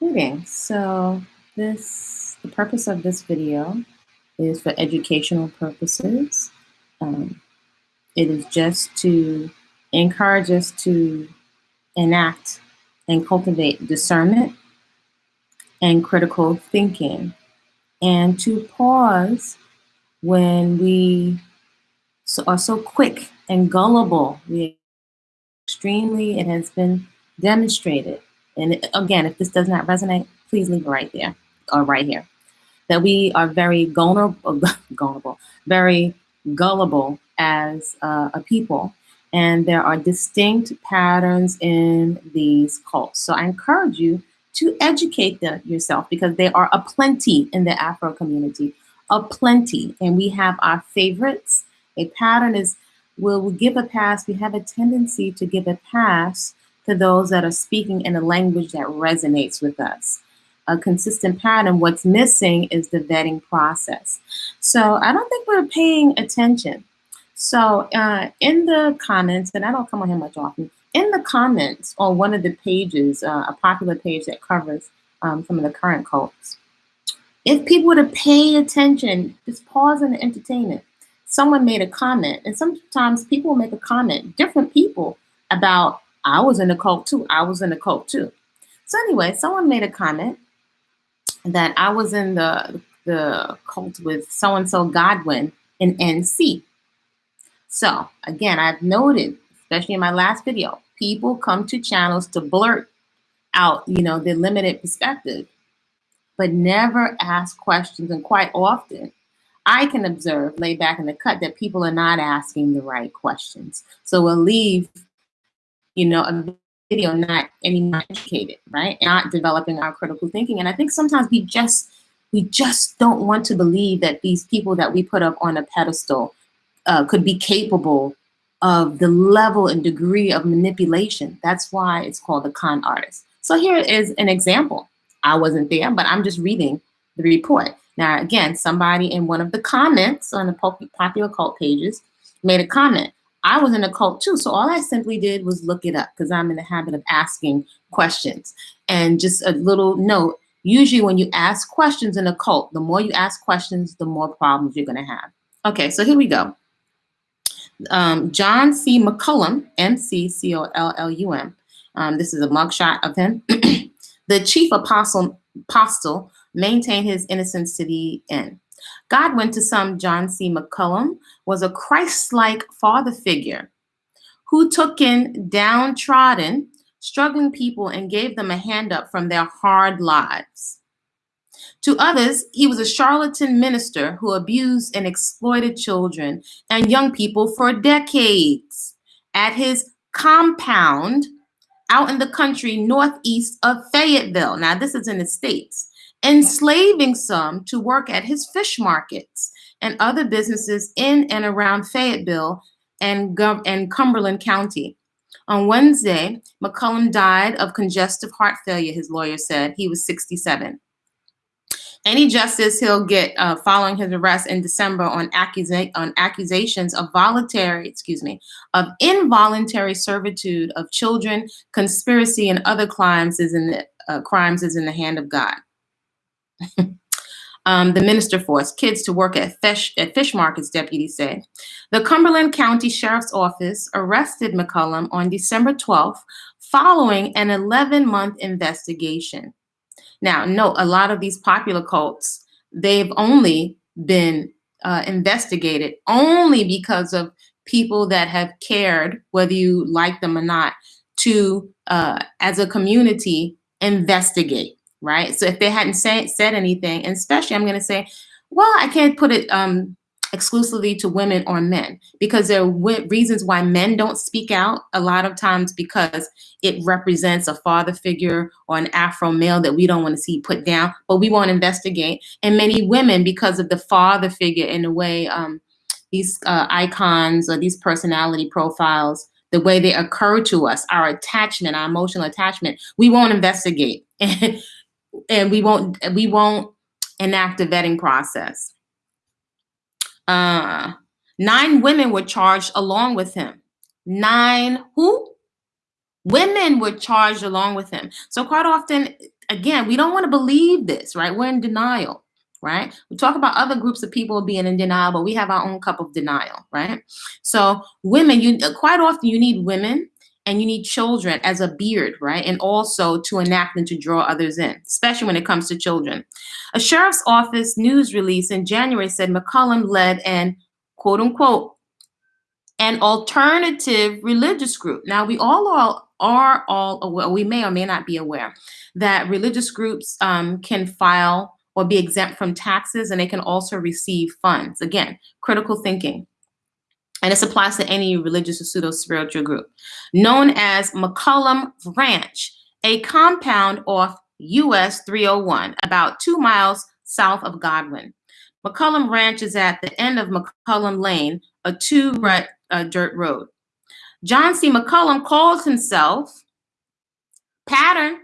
Greetings. So this, the purpose of this video is for educational purposes. Um, it is just to encourage us to enact and cultivate discernment and critical thinking and to pause when we are so quick and gullible. We extremely, it has been demonstrated and again, if this does not resonate, please leave it right there or right here. That we are very vulnerable, vulnerable very gullible as uh, a people. And there are distinct patterns in these cults. So I encourage you to educate them yourself because there are a plenty in the Afro community, a plenty. And we have our favorites. A pattern is, we'll give a pass. We have a tendency to give a pass those that are speaking in a language that resonates with us. A consistent pattern, what's missing is the vetting process. So I don't think we're paying attention. So uh, in the comments, and I don't come on here much often, in the comments on one of the pages, uh, a popular page that covers um, some of the current cults, if people were to pay attention, just pause and entertain it. Someone made a comment, and sometimes people make a comment, different people, about I was in a cult too. I was in a cult too. So anyway, someone made a comment that I was in the the cult with so and so Godwin in NC. So again, I've noted, especially in my last video, people come to channels to blurt out, you know, their limited perspective, but never ask questions. And quite often, I can observe, lay back in the cut, that people are not asking the right questions. So we'll leave you know, a video not any more educated, right? Not developing our critical thinking. And I think sometimes we just we just don't want to believe that these people that we put up on a pedestal uh, could be capable of the level and degree of manipulation. That's why it's called the con artist. So here is an example. I wasn't there, but I'm just reading the report. Now, again, somebody in one of the comments on the popular cult pages made a comment. I was in a cult too. So all I simply did was look it up because I'm in the habit of asking questions. And just a little note, usually when you ask questions in a cult, the more you ask questions, the more problems you're gonna have. Okay, so here we go. Um, John C. McCollum, M-C-C-O-L-L-U-M. Um, this is a mugshot of him. the chief apostle, apostle maintained his innocence to the end. Godwin, to some John C. McCollum, was a Christ-like father figure who took in downtrodden, struggling people and gave them a hand up from their hard lives. To others, he was a charlatan minister who abused and exploited children and young people for decades. At his compound out in the country northeast of Fayetteville. Now, this is in the States enslaving some to work at his fish markets and other businesses in and around Fayetteville and, and Cumberland County. On Wednesday, McCollum died of congestive heart failure, his lawyer said. He was 67. Any justice he'll get uh, following his arrest in December on, accusa on accusations of voluntary, excuse me, of involuntary servitude of children, conspiracy, and other crimes is in the uh, crimes is in the hand of God. um, the minister forced kids to work at fish, at fish markets, deputies said. The Cumberland County Sheriff's Office arrested McCollum on December 12th following an 11-month investigation. Now, note, a lot of these popular cults, they've only been uh, investigated only because of people that have cared, whether you like them or not, to, uh, as a community, investigate right? So if they hadn't say, said anything, and especially I'm going to say, well, I can't put it um, exclusively to women or men because there are reasons why men don't speak out a lot of times because it represents a father figure or an Afro male that we don't want to see put down, but we won't investigate. And many women, because of the father figure in a way, um, these uh, icons or these personality profiles, the way they occur to us, our attachment, our emotional attachment, we won't investigate. and we won't we won't enact a vetting process. Uh, nine women were charged along with him. Nine who? Women were charged along with him. So quite often, again, we don't want to believe this, right? We're in denial, right? We talk about other groups of people being in denial, but we have our own cup of denial, right? So women, you quite often you need women and you need children as a beard, right? And also to enact and to draw others in, especially when it comes to children. A sheriff's office news release in January said McCollum led an quote unquote an alternative religious group. Now we all are, are all aware, we may or may not be aware that religious groups um, can file or be exempt from taxes and they can also receive funds. Again, critical thinking. And this applies to any religious or pseudo-spiritual group. Known as McCollum Ranch, a compound off US 301, about two miles south of Godwin. McCollum Ranch is at the end of McCollum Lane, a two-rut uh, dirt road. John C. McCollum calls himself pattern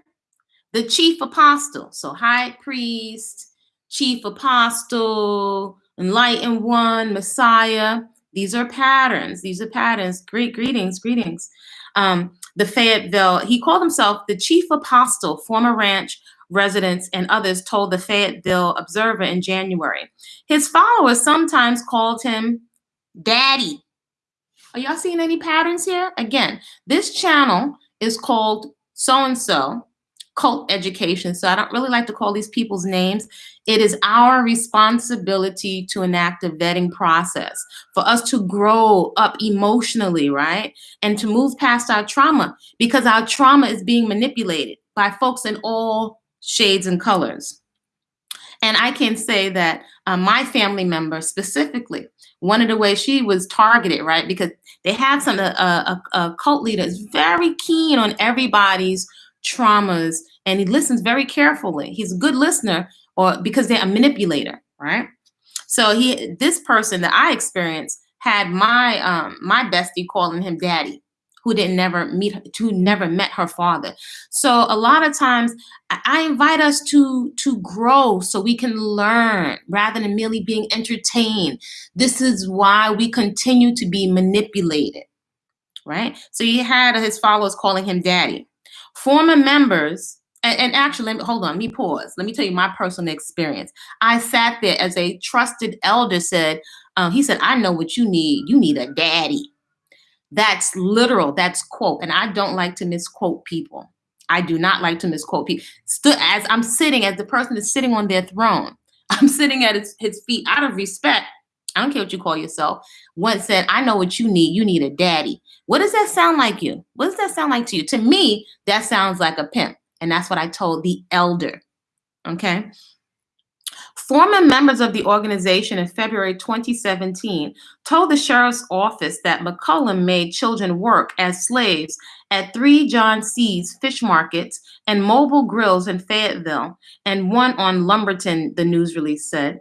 the chief apostle. So high priest, chief apostle, enlightened one, Messiah. These are patterns. These are patterns. Great greetings, greetings. Um, the Fayetteville, he called himself the chief apostle, former ranch residents and others told the Fayetteville Observer in January. His followers sometimes called him daddy. Are y'all seeing any patterns here? Again, this channel is called so-and-so cult education. So I don't really like to call these people's names. It is our responsibility to enact a vetting process for us to grow up emotionally, right? And to move past our trauma because our trauma is being manipulated by folks in all shades and colors. And I can say that uh, my family member specifically, one of the ways she was targeted, right? Because they have some, uh, a, a cult leader is very keen on everybody's traumas and he listens very carefully. He's a good listener or because they're a manipulator, right? So he, this person that I experienced had my, um, my bestie calling him daddy who didn't never meet, who never met her father. So a lot of times I invite us to, to grow so we can learn rather than merely being entertained. This is why we continue to be manipulated, right? So he had his followers calling him daddy. Former members and, and, actually, let me, hold on, let me pause. Let me tell you my personal experience. I sat there as a trusted elder said, um, he said, I know what you need. You need a daddy. That's literal. That's quote. And I don't like to misquote people. I do not like to misquote people. Stood as I'm sitting, as the person is sitting on their throne, I'm sitting at his, his feet out of respect. I don't care what you call yourself. Once said, I know what you need. You need a daddy. What does that sound like you? What does that sound like to you? To me, that sounds like a pimp. And that's what I told the elder. Okay. Former members of the organization in February 2017 told the sheriff's office that McCollum made children work as slaves at three John C's fish markets and mobile grills in Fayetteville and one on Lumberton, the news release said.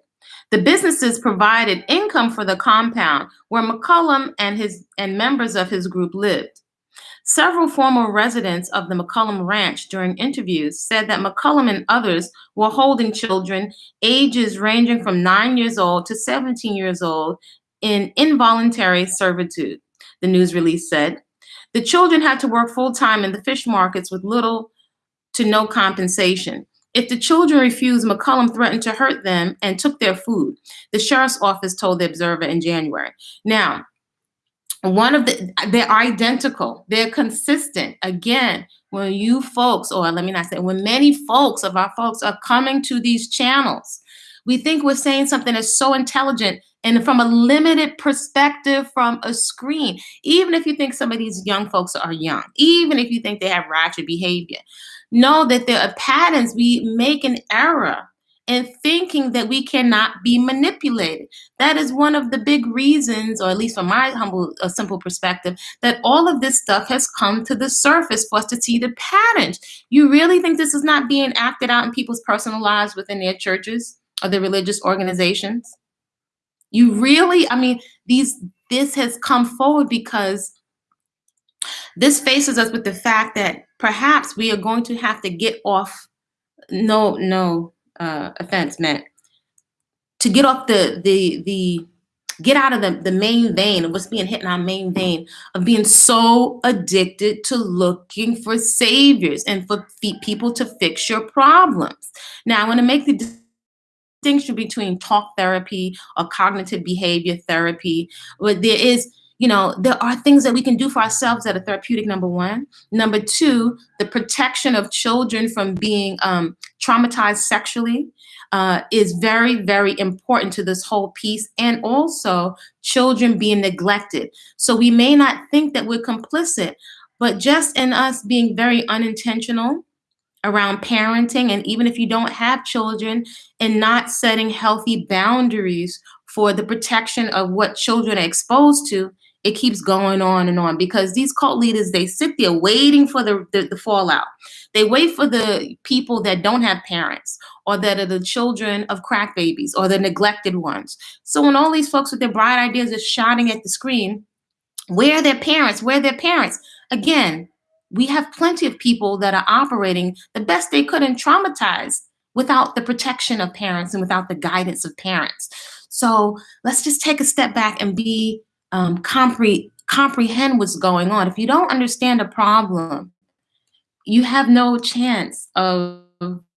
The businesses provided income for the compound where McCollum and his and members of his group lived. Several former residents of the McCollum Ranch during interviews said that McCollum and others were holding children ages ranging from nine years old to 17 years old in involuntary servitude, the news release said. The children had to work full time in the fish markets with little to no compensation. If the children refused, McCollum threatened to hurt them and took their food, the sheriff's office told the Observer in January. Now, one of the they're identical. They're consistent. Again when you folks or let me not say when many folks of our folks are coming to these channels we think we're saying something that's so intelligent and from a limited perspective from a screen. Even if you think some of these young folks are young even if you think they have ratchet behavior know that there are patterns we make an error in thinking that we cannot be manipulated. That is one of the big reasons, or at least from my humble, a simple perspective, that all of this stuff has come to the surface for us to see the patterns. You really think this is not being acted out in people's personal lives within their churches or their religious organizations? You really, I mean, these this has come forward because this faces us with the fact that perhaps we are going to have to get off no no uh, offense meant to get off the the the get out of the, the main vein of what's being hit in our main vein of being so addicted to looking for saviors and for people to fix your problems. Now, I want to make the distinction between talk therapy or cognitive behavior therapy, but there is you know, there are things that we can do for ourselves that are therapeutic, number one. Number two, the protection of children from being um, traumatized sexually uh, is very, very important to this whole piece. And also children being neglected. So we may not think that we're complicit, but just in us being very unintentional around parenting, and even if you don't have children, and not setting healthy boundaries for the protection of what children are exposed to, it keeps going on and on because these cult leaders they sit there waiting for the, the, the, fallout. They wait for the people that don't have parents or that are the children of crack babies or the neglected ones. So when all these folks with their bright ideas are shouting at the screen where are their parents? Where are their parents? Again we have plenty of people that are operating the best they could and traumatized without the protection of parents and without the guidance of parents. So let's just take a step back and be um, compre- comprehend what's going on. If you don't understand a problem, you have no chance of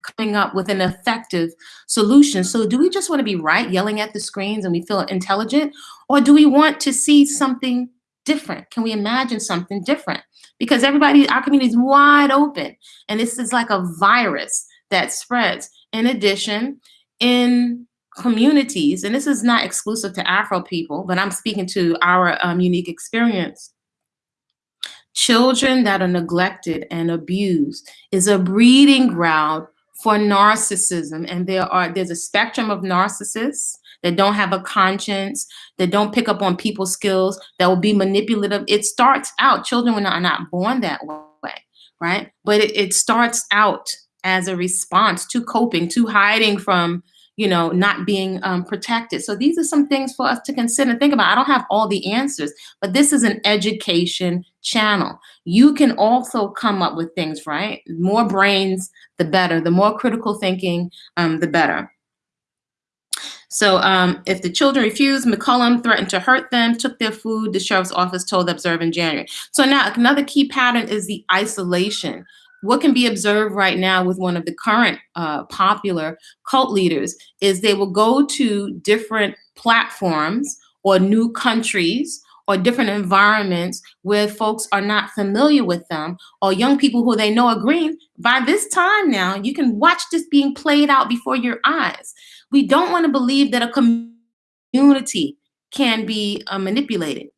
coming up with an effective solution. So, do we just want to be right, yelling at the screens, and we feel intelligent, or do we want to see something different? Can we imagine something different? Because everybody, our community is wide open, and this is like a virus that spreads. In addition, in communities, and this is not exclusive to Afro people, but I'm speaking to our um, unique experience. Children that are neglected and abused is a breeding ground for narcissism. And there are there's a spectrum of narcissists that don't have a conscience, that don't pick up on people's skills, that will be manipulative. It starts out, children are not born that way, right? But it, it starts out as a response to coping, to hiding from you know, not being um, protected. So these are some things for us to consider and think about. I don't have all the answers, but this is an education channel. You can also come up with things, right? More brains, the better. The more critical thinking, um, the better. So um, if the children refused, McCollum threatened to hurt them, took their food, the sheriff's office told the observer in January. So now another key pattern is the isolation what can be observed right now with one of the current uh, popular cult leaders is they will go to different platforms or new countries or different environments where folks are not familiar with them or young people who they know are green. By this time now, you can watch this being played out before your eyes. We don't want to believe that a community can be uh, manipulated.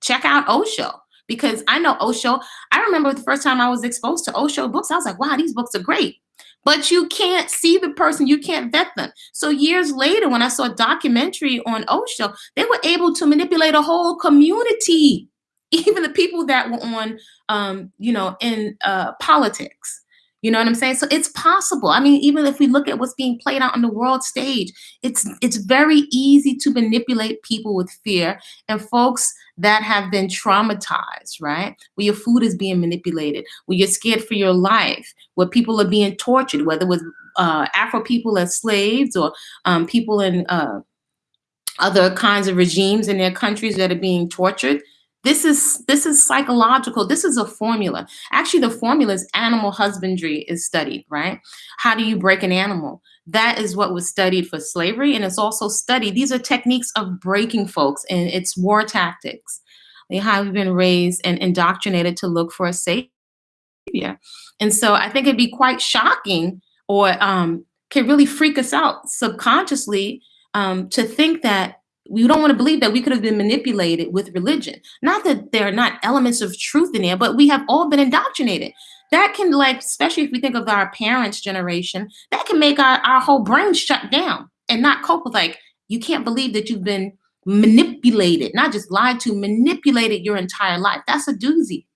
Check out Osho because I know Osho. I remember the first time I was exposed to Osho books, I was like, wow, these books are great. But you can't see the person, you can't vet them. So years later, when I saw a documentary on Osho, they were able to manipulate a whole community, even the people that were on, um, you know, in uh, politics. You know what I'm saying? So it's possible. I mean, even if we look at what's being played out on the world stage, it's it's very easy to manipulate people with fear and folks that have been traumatized, right? Where your food is being manipulated, where you're scared for your life, where people are being tortured, whether it was uh, Afro people as slaves or um, people in uh, other kinds of regimes in their countries that are being tortured this is this is psychological. This is a formula. Actually, the formula is animal husbandry is studied, right? How do you break an animal? That is what was studied for slavery, and it's also studied. These are techniques of breaking folks, and it's war tactics. They have been raised and indoctrinated to look for a savior. And so I think it'd be quite shocking or um, can really freak us out subconsciously um, to think that we don't want to believe that we could have been manipulated with religion. Not that there are not elements of truth in there, but we have all been indoctrinated. That can, like, especially if we think of our parents' generation, that can make our, our whole brain shut down and not cope with, like, you can't believe that you've been manipulated, not just lied to, manipulated your entire life. That's a doozy.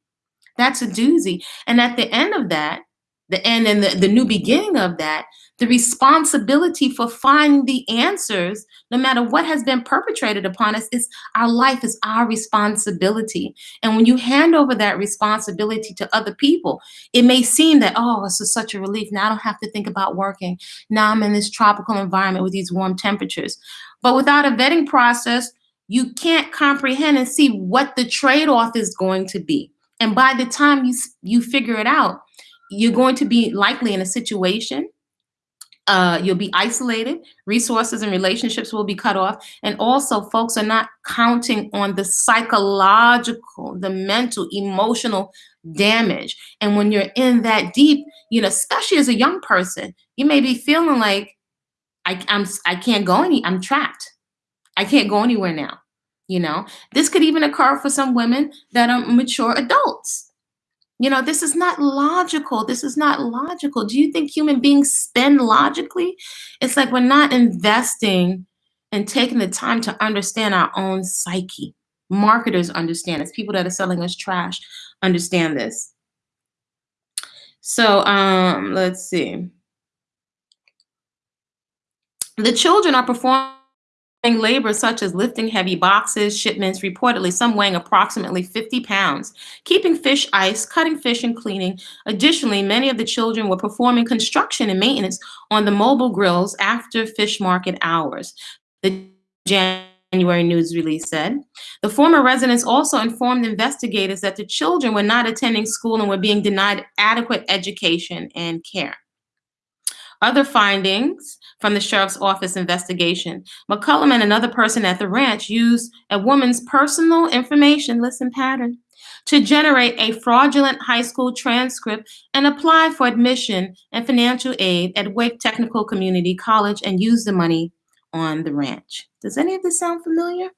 That's a doozy. And at the end of that, the end and the, the new beginning of that, the responsibility for finding the answers, no matter what has been perpetrated upon us, is our life is our responsibility. And when you hand over that responsibility to other people, it may seem that, oh, this is such a relief. Now I don't have to think about working. Now I'm in this tropical environment with these warm temperatures. But without a vetting process, you can't comprehend and see what the trade-off is going to be. And by the time you you figure it out, you're going to be likely in a situation uh, you'll be isolated, resources and relationships will be cut off. And also, folks are not counting on the psychological, the mental, emotional damage. And when you're in that deep, you know, especially as a young person, you may be feeling like, I, I'm, I can't go any, I'm trapped. I can't go anywhere now. You know, this could even occur for some women that are mature adults you know, this is not logical. This is not logical. Do you think human beings spend logically? It's like we're not investing and taking the time to understand our own psyche. Marketers understand this. People that are selling us trash understand this. So um, let's see. The children are performing labor such as lifting heavy boxes, shipments, reportedly some weighing approximately 50 pounds, keeping fish ice, cutting fish and cleaning. Additionally, many of the children were performing construction and maintenance on the mobile grills after fish market hours. The January news release said. The former residents also informed investigators that the children were not attending school and were being denied adequate education and care. Other findings from the sheriff's office investigation, McCollum and another person at the ranch used a woman's personal information, listen pattern, to generate a fraudulent high school transcript and apply for admission and financial aid at Wake Technical Community College and use the money on the ranch. Does any of this sound familiar?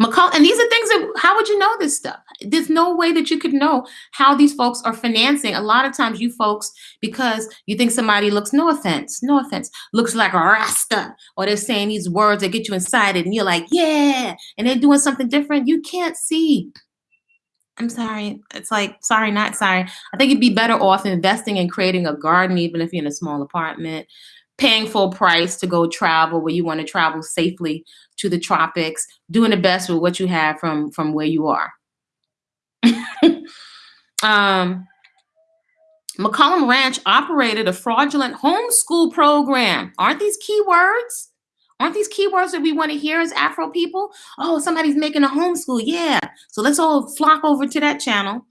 McCall, and these are things that, how would you know this stuff? There's no way that you could know how these folks are financing. A lot of times you folks, because you think somebody looks, no offense, no offense, looks like a rasta, or they're saying these words that get you excited and you're like, yeah, and they're doing something different. You can't see. I'm sorry. It's like, sorry, not sorry. I think you'd be better off investing in creating a garden, even if you're in a small apartment, paying full price to go travel where you want to travel safely to the tropics, doing the best with what you have from from where you are. um, McCollum Ranch operated a fraudulent homeschool program. Aren't these keywords? Aren't these keywords that we want to hear as Afro people? Oh, somebody's making a homeschool. Yeah. So let's all flock over to that channel.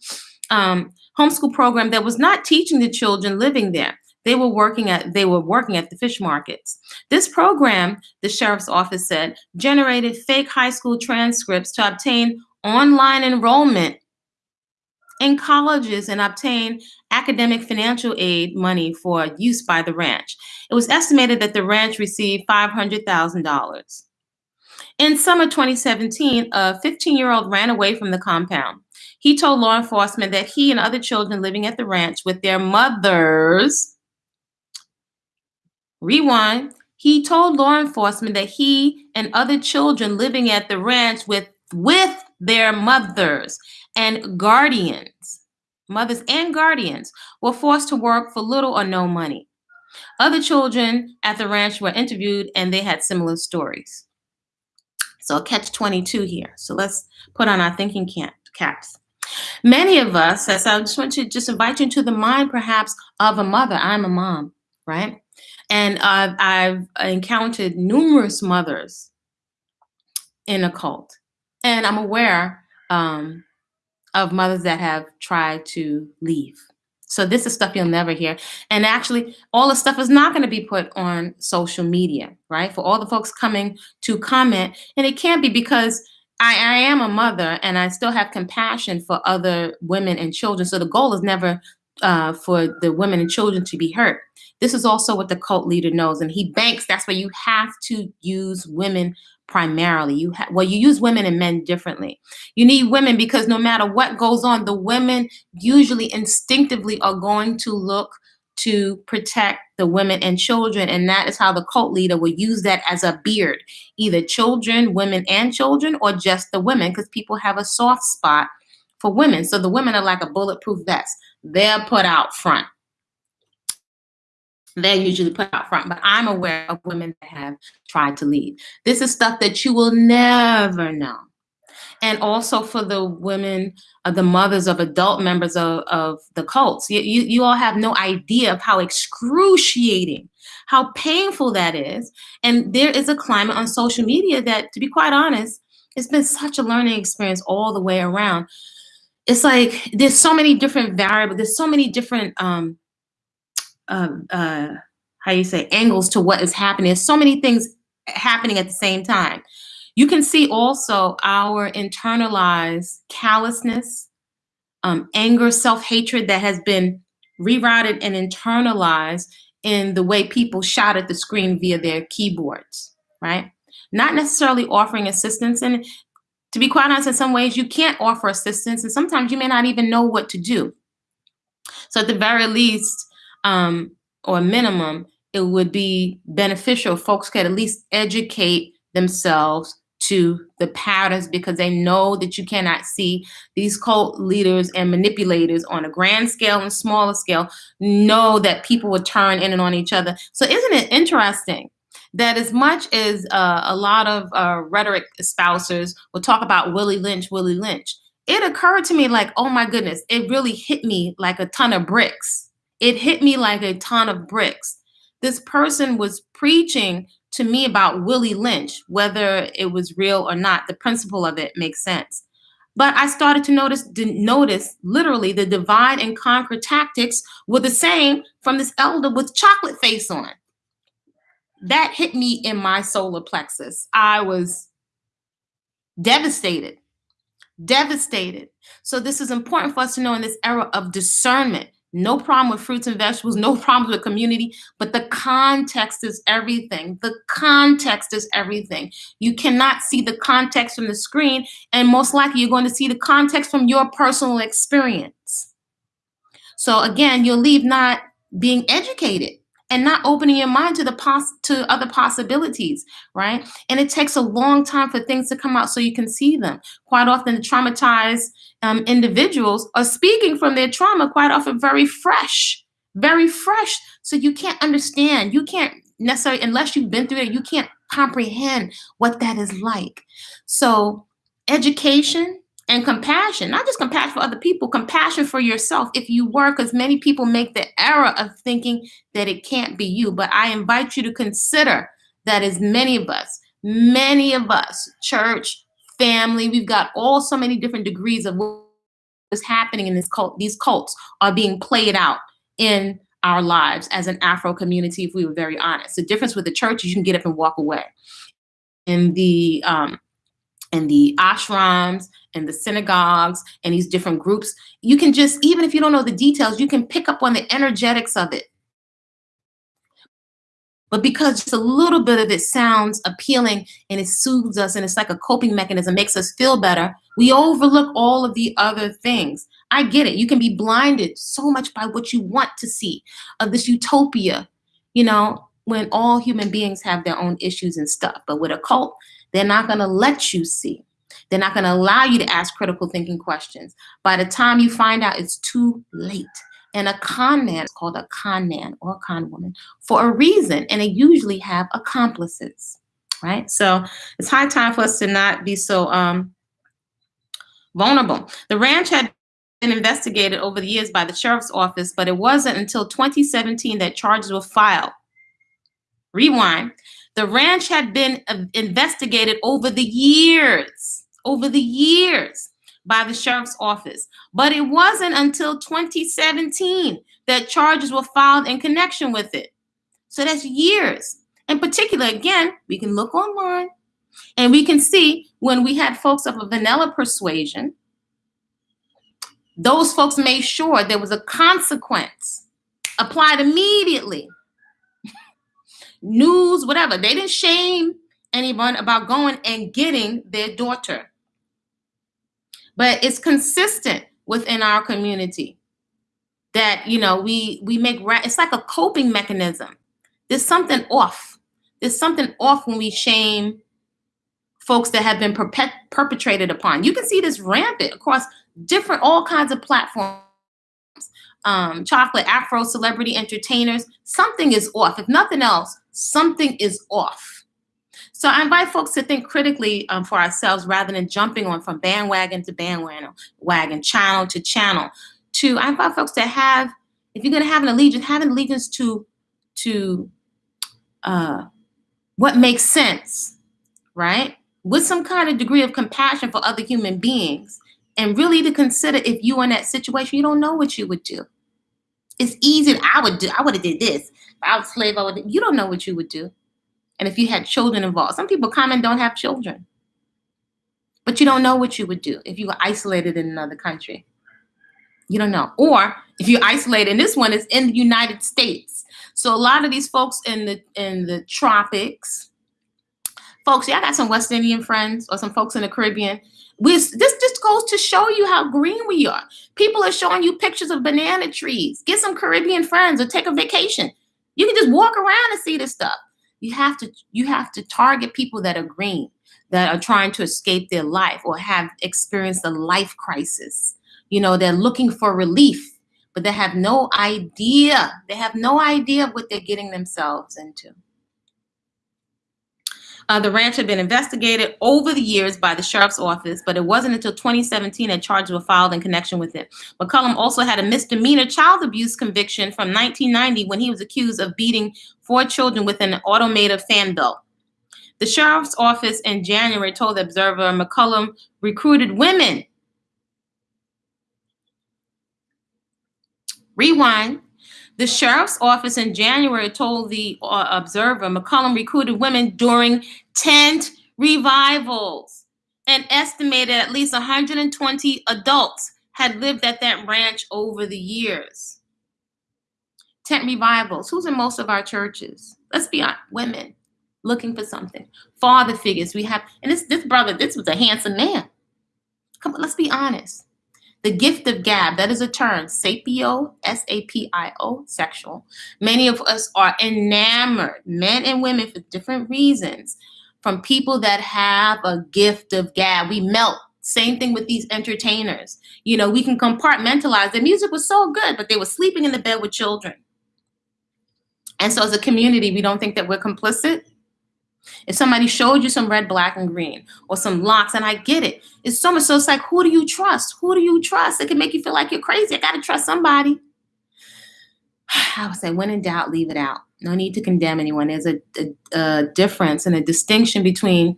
Um, homeschool program that was not teaching the children living there. They were working at they were working at the fish markets. This program, the sheriff's office said, generated fake high school transcripts to obtain online enrollment in colleges and obtain academic financial aid money for use by the ranch. It was estimated that the ranch received $500,000. In summer 2017, a 15-year-old ran away from the compound. He told law enforcement that he and other children living at the ranch with their mothers Rewind. He told law enforcement that he and other children living at the ranch with, with their mothers and guardians, mothers and guardians, were forced to work for little or no money. Other children at the ranch were interviewed and they had similar stories. So catch 22 here. So let's put on our thinking cap, caps. Many of us, as I just want to just invite you into the mind perhaps of a mother. I'm a mom, right? And I've, encountered numerous mothers in a cult. And I'm aware um, of mothers that have tried to leave. So this is stuff you'll never hear. And actually, all the stuff is not going to be put on social media, right? For all the folks coming to comment. And it can't be because I, I am a mother and I still have compassion for other women and children. So the goal is never uh, for the women and children to be hurt. This is also what the cult leader knows, and he banks. That's why you have to use women primarily. You have well, you use women and men differently. You need women because no matter what goes on, the women usually instinctively are going to look to protect the women and children, and that is how the cult leader will use that as a beard, either children, women, and children, or just the women, because people have a soft spot for women. So the women are like a bulletproof vest. They're put out front they're usually put out front, but I'm aware of women that have tried to leave. This is stuff that you will never know. And also for the women, uh, the mothers of adult members of, of the cults, you, you, you all have no idea of how excruciating how painful that is. And there is a climate on social media that, to be quite honest, it's been such a learning experience all the way around. It's like there's so many different variables, there's so many different um uh, uh how you say angles to what is happening. There's so many things happening at the same time. You can see also our internalized callousness, um, anger, self-hatred that has been rerouted and internalized in the way people shout at the screen via their keyboards, right? Not necessarily offering assistance. And to be quite honest, in some ways, you can't offer assistance, and sometimes you may not even know what to do. So, at the very least, um, or minimum, it would be beneficial folks could at least educate themselves to the patterns because they know that you cannot see these cult leaders and manipulators on a grand scale and smaller scale know that people will turn in and on each other. So isn't it interesting that as much as uh, a lot of uh, rhetoric espousers will talk about Willie Lynch, Willie Lynch, it occurred to me like, oh my goodness, it really hit me like a ton of bricks. It hit me like a ton of bricks. This person was preaching to me about Willie Lynch, whether it was real or not, the principle of it makes sense. But I started to notice, notice literally the divide and conquer tactics were the same from this elder with chocolate face on. That hit me in my solar plexus. I was devastated, devastated. So this is important for us to know in this era of discernment no problem with fruits and vegetables, no problems with community, but the context is everything. The context is everything. You cannot see the context from the screen, and most likely you're going to see the context from your personal experience. So again, you'll leave not being educated and not opening your mind to the pos- to other possibilities, right? And it takes a long time for things to come out so you can see them. Quite often, traumatized um, individuals are speaking from their trauma, quite often very fresh, very fresh. So you can't understand. You can't necessarily, unless you've been through it, you can't comprehend what that is like. So education and compassion, not just compassion for other people, compassion for yourself if you were, because many people make the error of thinking that it can't be you. But I invite you to consider that as many of us, many of us, church, family, we've got all so many different degrees of what is happening in this cult. These cults are being played out in our lives as an Afro community, if we were very honest. The difference with the church is you can get up and walk away. In the um, and the ashrams and the synagogues and these different groups, you can just, even if you don't know the details, you can pick up on the energetics of it. But because just a little bit of it sounds appealing and it soothes us and it's like a coping mechanism, makes us feel better, we overlook all of the other things. I get it. You can be blinded so much by what you want to see of this utopia, you know, when all human beings have their own issues and stuff. But with a cult, they're not going to let you see. They're not going to allow you to ask critical thinking questions. By the time you find out, it's too late. And a con man is called a con man or a con woman for a reason, and they usually have accomplices, right? So it's high time for us to not be so um, vulnerable. The ranch had been investigated over the years by the sheriff's office, but it wasn't until 2017 that charges were filed. Rewind. The ranch had been uh, investigated over the years, over the years by the sheriff's office. But it wasn't until 2017 that charges were filed in connection with it. So that's years. In particular, again, we can look online and we can see when we had folks of a vanilla persuasion, those folks made sure there was a consequence applied immediately news, whatever. They didn't shame anyone about going and getting their daughter. But it's consistent within our community that you know we we make it's like a coping mechanism. There's something off. There's something off when we shame folks that have been perpet- perpetrated upon. You can see this rampant across different all kinds of platforms um, chocolate afro celebrity entertainers, something is off. If nothing else, something is off. So I invite folks to think critically um, for ourselves rather than jumping on from bandwagon to bandwagon, wagon, channel to channel. To I invite folks to have, if you're going to have an allegiance, have an allegiance to to uh, what makes sense, right? With some kind of degree of compassion for other human beings, and really to consider if you in that situation, you don't know what you would do. It's easy. I would do. I would have did this. If I was slave, I would. You don't know what you would do, and if you had children involved, some people come and don't have children, but you don't know what you would do if you were isolated in another country. You don't know. Or if you're isolated, and this one is in the United States. So a lot of these folks in the in the tropics, folks, y'all got some West Indian friends or some folks in the Caribbean. This just goes to show you how green we are. People are showing you pictures of banana trees. Get some Caribbean friends or take a vacation. You can just walk around and see this stuff. You have to you have to target people that are green, that are trying to escape their life or have experienced a life crisis you know, they're looking for relief, but they have no idea. They have no idea what they're getting themselves into. Uh, the ranch had been investigated over the years by the sheriff's office, but it wasn't until 2017 that charges were filed in connection with it. McCollum also had a misdemeanor child abuse conviction from 1990 when he was accused of beating four children with an automated fan belt. The sheriff's office in January told the Observer McCollum recruited women Rewind. The sheriff's office in January told the uh, Observer McCollum recruited women during tent revivals and estimated at least 120 adults had lived at that ranch over the years. Tent revivals. Who's in most of our churches? Let's be honest, women looking for something. Father figures. We have, and this this brother, this was a handsome man. Come on, let's be honest. The gift of gab, that is a term, sapio, S A P I O, sexual. Many of us are enamored, men and women for different reasons, from people that have a gift of gab. We melt. Same thing with these entertainers. You know, we can compartmentalize. The music was so good, but they were sleeping in the bed with children. And so, as a community, we don't think that we're complicit. If somebody showed you some red, black, and green or some locks, and I get it, it's so much. So it's like, who do you trust? Who do you trust? It can make you feel like you're crazy. I got to trust somebody. I would say, when in doubt, leave it out. No need to condemn anyone. There's a, a, a difference and a distinction between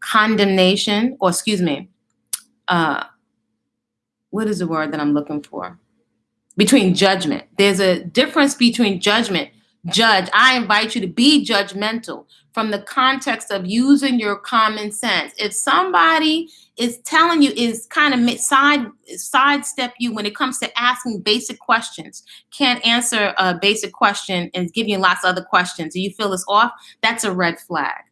condemnation, or excuse me, uh, what is the word that I'm looking for? Between judgment. There's a difference between judgment. Judge, I invite you to be judgmental from the context of using your common sense. If somebody is telling you is kind of side sidestep you when it comes to asking basic questions, can't answer a basic question and give you lots of other questions, and you feel it's off, that's a red flag.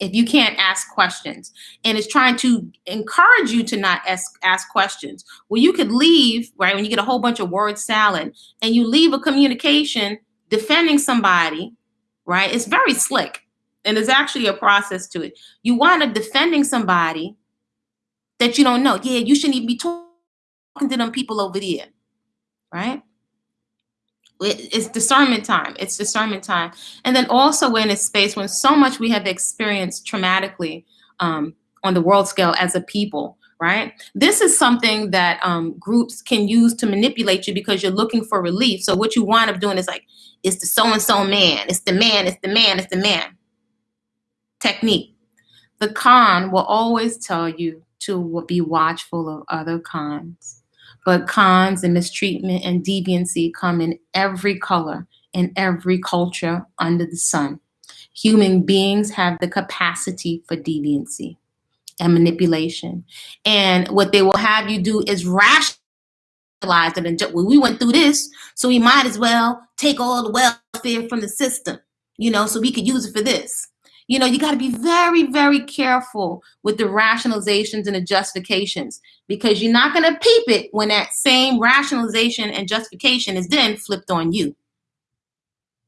If you can't ask questions and it's trying to encourage you to not ask, ask questions, well, you could leave, right, when you get a whole bunch of word salad and you leave a communication defending somebody, right? It's very slick and there's actually a process to it. You wind up defending somebody that you don't know. Yeah, you shouldn't even be talking to them people over there, right? It's discernment time. It's discernment time. And then also we're in a space when so much we have experienced traumatically um, on the world scale as a people, right? This is something that um, groups can use to manipulate you because you're looking for relief. So what you wind up doing is like, it's the so-and-so man, it's the man, it's the man, it's the man technique. The con will always tell you to be watchful of other cons. But cons and mistreatment and deviancy come in every color, in every culture under the sun. Human beings have the capacity for deviancy and manipulation. And what they will have you do is rationalize it. And well, we went through this, so we might as well take all the welfare from the system, you know, so we could use it for this. You know, you got to be very, very careful with the rationalizations and the justifications because you're not going to peep it when that same rationalization and justification is then flipped on you.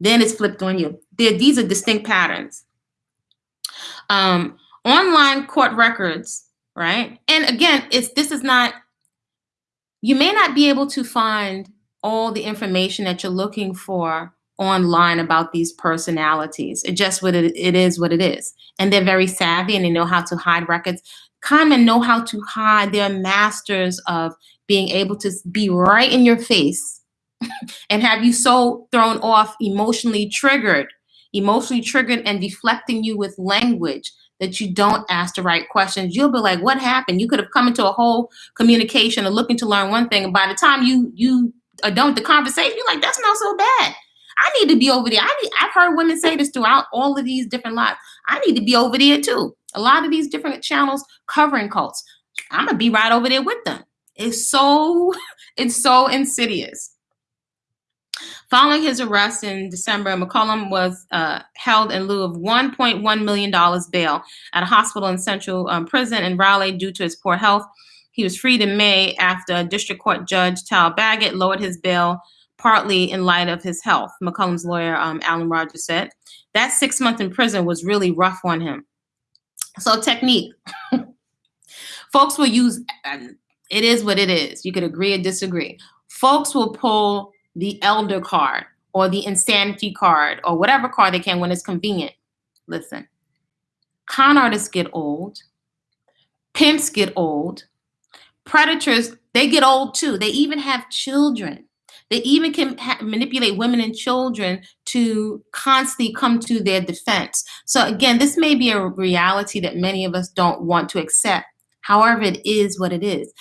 Then it's flipped on you. These are distinct patterns. Um, online court records, right? And again, it's this is not. You may not be able to find all the information that you're looking for online about these personalities. It just what it, it is what it is. And they're very savvy and they know how to hide records. Conmen know how to hide. They're masters of being able to be right in your face and have you so thrown off, emotionally triggered, emotionally triggered and deflecting you with language that you don't ask the right questions. You'll be like, what happened? You could have come into a whole communication and looking to learn one thing. And by the time you you are done with the conversation, you're like, that's not so bad. I need to be over there. I need, I've heard women say this throughout all of these different lives. I need to be over there too. A lot of these different channels covering cults. I'm gonna be right over there with them. It's so it's so insidious. Following his arrest in December, McCollum was uh, held in lieu of $1.1 million bail at a hospital in Central um, Prison in Raleigh due to his poor health. He was freed in May after District Court Judge Tal Baggett lowered his bail partly in light of his health, McCollum's lawyer, um, Alan Rogers said. That six months in prison was really rough on him. So technique. Folks will use, it is what it is. You could agree or disagree. Folks will pull the elder card or the insanity card or whatever card they can when it's convenient. Listen, con artists get old, pimps get old, predators, they get old too. They even have children. They even can manipulate women and children to constantly come to their defense. So again, this may be a reality that many of us don't want to accept. However, it is what it is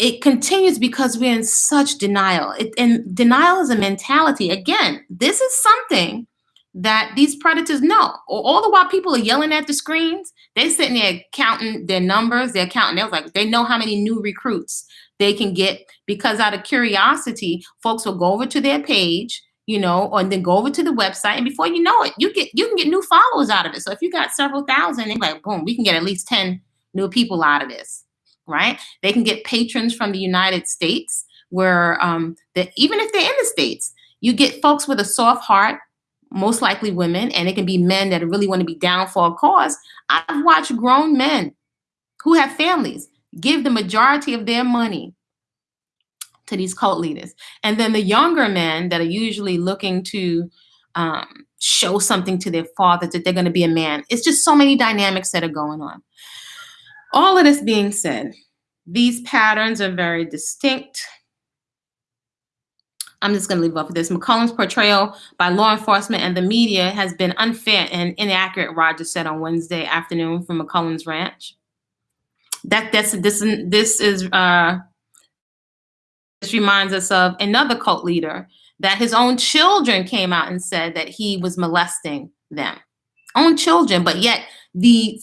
it continues because we're in such denial. It, and denial is a mentality. Again, this is something that these predators know. All the while people are yelling at the screens, they're sitting there counting their numbers, they're counting, they're like, they know how many new recruits they can get because out of curiosity, folks will go over to their page, you know, or then go over to the website, and before you know it, you get you can get new followers out of it. So if you got several thousand, they're like, boom, we can get at least 10 new people out of this right? They can get patrons from the United States where um, even if they're in the States, you get folks with a soft heart, most likely women, and it can be men that really want to be down for a cause. I've watched grown men who have families give the majority of their money to these cult leaders. And then the younger men that are usually looking to um, show something to their father that they're going to be a man. It's just so many dynamics that are going on. All of this being said, these patterns are very distinct. I'm just going to leave off with this. McCollum's portrayal by law enforcement and the media has been unfair and inaccurate, Rogers said on Wednesday afternoon from McCollum's ranch. That that's this this is uh this reminds us of another cult leader that his own children came out and said that he was molesting them. Own children, but yet the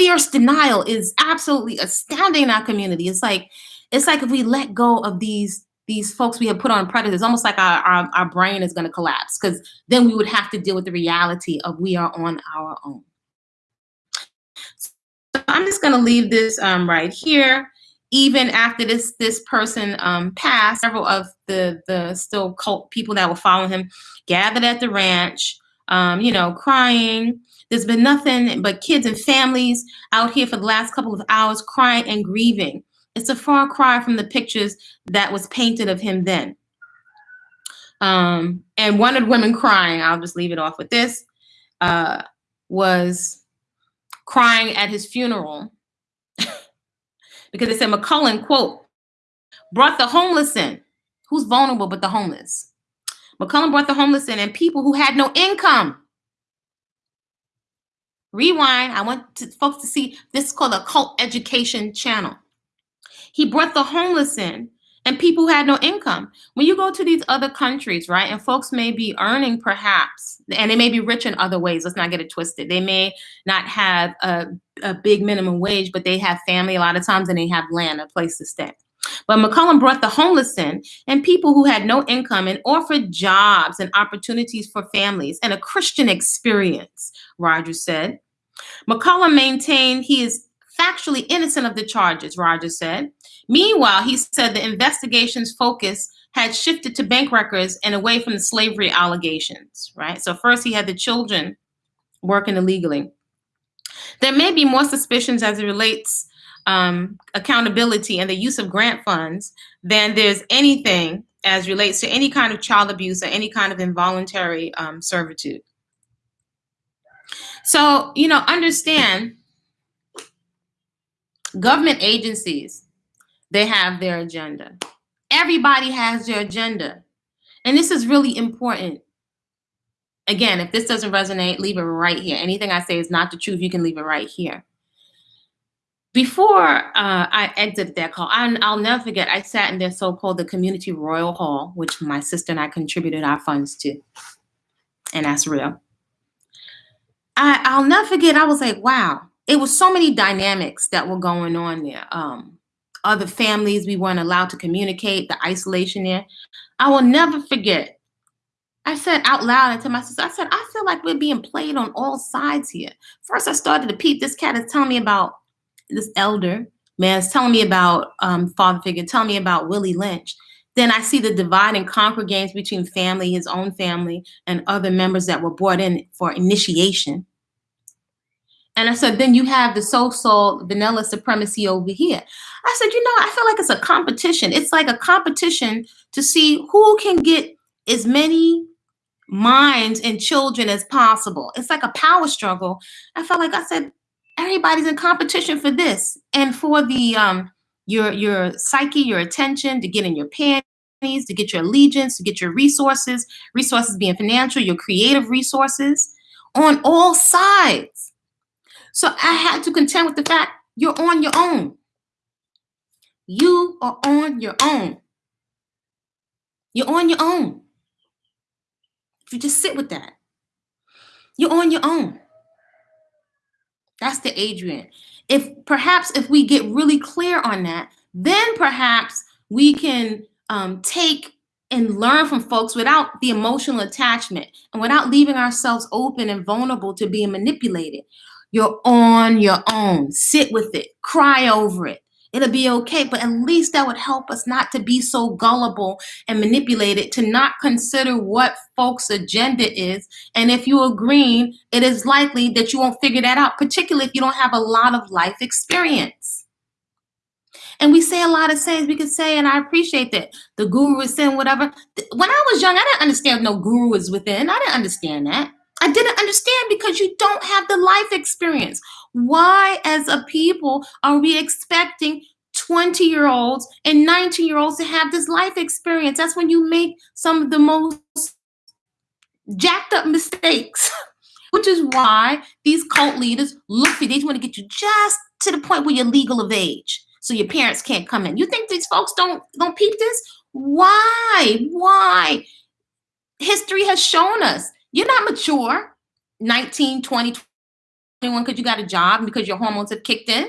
fierce denial is absolutely astounding in our community. It's like it's like if we let go of these these folks we have put on predators, almost like our, our, our brain is going to collapse because then we would have to deal with the reality of we are on our own. So I'm just going to leave this um, right here. Even after this this person um, passed, several of the the still cult people that were following him gathered at the ranch, um, you know, crying, there's been nothing but kids and families out here for the last couple of hours crying and grieving. It's a far cry from the pictures that was painted of him then. Um, and one of the women crying, I'll just leave it off with this, uh, was crying at his funeral because they said McCollum, quote, brought the homeless in. Who's vulnerable but the homeless? McCollum brought the homeless in and people who had no income. Rewind. I want to, folks to see this is called a cult education channel. He brought the homeless in and people who had no income. When you go to these other countries, right, and folks may be earning perhaps, and they may be rich in other ways. Let's not get it twisted. They may not have a, a big minimum wage, but they have family a lot of times and they have land, a place to stay. But McCollum brought the homeless in and people who had no income and offered jobs and opportunities for families and a Christian experience, Rogers said. McCollum maintained he is factually innocent of the charges, Rogers said. Meanwhile, he said the investigation's focus had shifted to bank records and away from the slavery allegations, right? So first he had the children working illegally. There may be more suspicions as it relates um, accountability and the use of grant funds than there's anything as relates to any kind of child abuse or any kind of involuntary um, servitude. So, you know, understand government agencies, they have their agenda. Everybody has their agenda. And this is really important Again, if this doesn't resonate, leave it right here. Anything I say is not the truth. You can leave it right here. Before uh, I exited that call, I, I'll never forget, I sat in their so-called the Community Royal Hall, which my sister and I contributed our funds to. And that's real. I, I'll never forget, I was like, wow, it was so many dynamics that were going on there. Um, other families we weren't allowed to communicate, the isolation there. I will never forget. I said out loud to my sister, I said, I feel like we're being played on all sides here. First, I started to peep. This cat is telling me about this elder man is telling me about um, father figure, telling me about Willie Lynch. Then I see the divide and conquer games between family, his own family, and other members that were brought in for initiation. And I said, then you have the so-so vanilla supremacy over here. I said, you know, I feel like it's a competition. It's like a competition to see who can get as many minds and children as possible. It's like a power struggle. I felt like I said, everybody's in competition for this and for the um your your psyche, your attention, to get in your panties, to get your allegiance, to get your resources, resources being financial, your creative resources on all sides. So I had to contend with the fact you're on your own. You are on your own. You're on your own. If you just sit with that, you're on your own. That's the Adrian. If perhaps if we get really clear on that, then perhaps we can um, take and learn from folks without the emotional attachment and without leaving ourselves open and vulnerable to being manipulated. You're on your own. Sit with it, cry over it. It'll be okay, but at least that would help us not to be so gullible and manipulated to not consider what folks' agenda is. And if you're green, it is likely that you won't figure that out, particularly if you don't have a lot of life experience. And we say a lot of sayings we could say, and I appreciate that. The guru is saying whatever. When I was young, I didn't understand no guru is within. I didn't understand that. I didn't understand because you don't have the life experience. Why, as a people, are we expecting 20 year olds and 19 year olds to have this life experience? That's when you make some of the most jacked up mistakes, which is why these cult leaders look for they want to get you just to the point where you're legal of age so your parents can't come in. You think these folks don't don't peep this? Why? Why? History has shown us you're not mature, 19, 20, 21 because you got a job because your hormones have kicked in.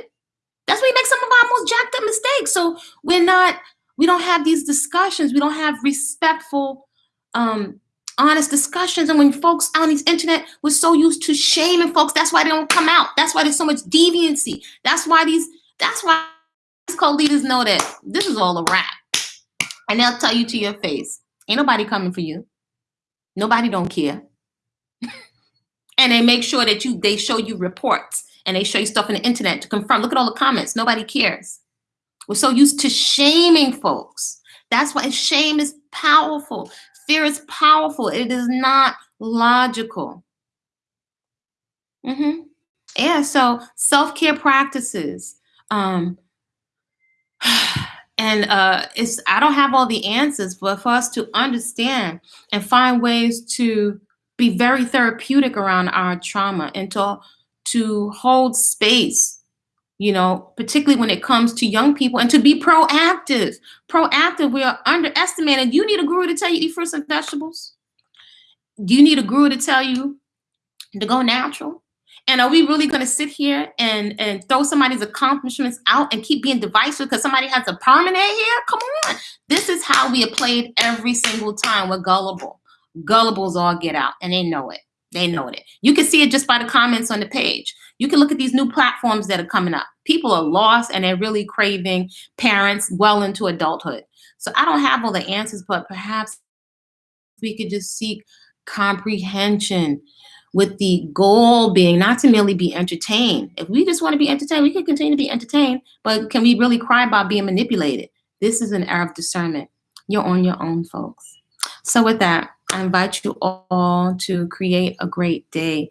That's where we make some of our most jacked up mistakes. So we're not, we don't have these discussions. We don't have respectful, um, honest discussions. And when folks on the internet we're so used to shaming folks, that's why they don't come out. That's why there's so much deviancy. That's why these, that's why these cult leaders know that this is all a wrap. And they'll tell you to your face, ain't nobody coming for you. Nobody don't care and they make sure that you they show you reports and they show you stuff on the internet to confirm. Look at all the comments. Nobody cares. We're so used to shaming folks. That's why shame is powerful. Fear is powerful. It is not logical. Mm-hmm. Yeah, so self-care practices. Um, and uh, it's I don't have all the answers, but for us to understand and find ways to be very therapeutic around our trauma and to to hold space you know particularly when it comes to young people and to be proactive. Proactive we are underestimated you need a guru to tell you eat fruits and vegetables. Do you need a guru to tell you to go natural. And are we really going to sit here and and throw somebody's accomplishments out and keep being divisive because somebody has a permanent here? Come on. This is how we have played every single time. We're gullible gullibles all get out and they know it. They know it. You can see it just by the comments on the page. You can look at these new platforms that are coming up. People are lost and they're really craving parents well into adulthood. So I don't have all the answers, but perhaps we could just seek comprehension with the goal being not to merely be entertained. If we just want to be entertained, we can continue to be entertained, but can we really cry about being manipulated? This is an era of discernment. You're on your own, folks. So with that, I invite you all to create a great day,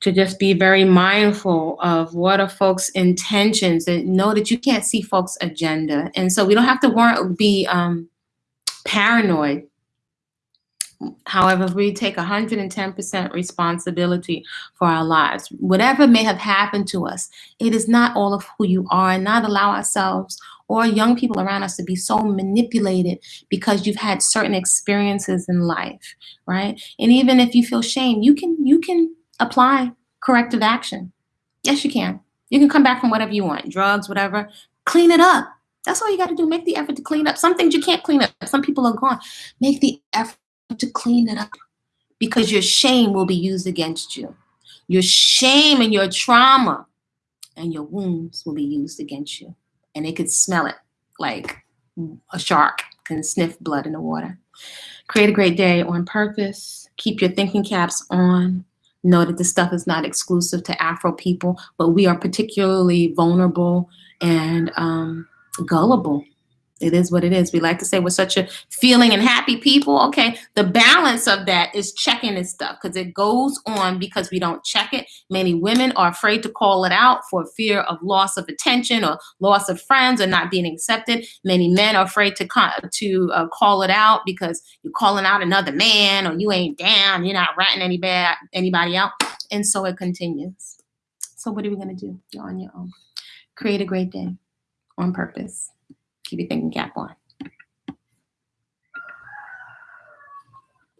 to just be very mindful of what are folks' intentions and know that you can't see folks' agenda. And so we don't have to worry, be um, paranoid However, we take 110% responsibility for our lives, whatever may have happened to us, it is not all of who you are, and not allow ourselves or young people around us to be so manipulated because you've had certain experiences in life, right? And even if you feel shame, you can you can apply corrective action. Yes, you can. You can come back from whatever you want, drugs, whatever. Clean it up. That's all you got to do. Make the effort to clean up. Some things you can't clean up. Some people are gone. Make the effort to clean it up because your shame will be used against you. Your shame and your trauma and your wounds will be used against you. And they could smell it like a shark can sniff blood in the water. Create a great day on purpose. Keep your thinking caps on. Know that this stuff is not exclusive to Afro people, but we are particularly vulnerable and um, gullible it is what it is. We like to say we're such a feeling and happy people. Okay, the balance of that is checking this stuff because it goes on because we don't check it. Many women are afraid to call it out for fear of loss of attention or loss of friends or not being accepted. Many men are afraid to to uh, call it out because you're calling out another man or you ain't down. You're not ratting any bad anybody out, and so it continues. So what are we gonna do? You're on your own. Create a great day on purpose keep your thinking cap on.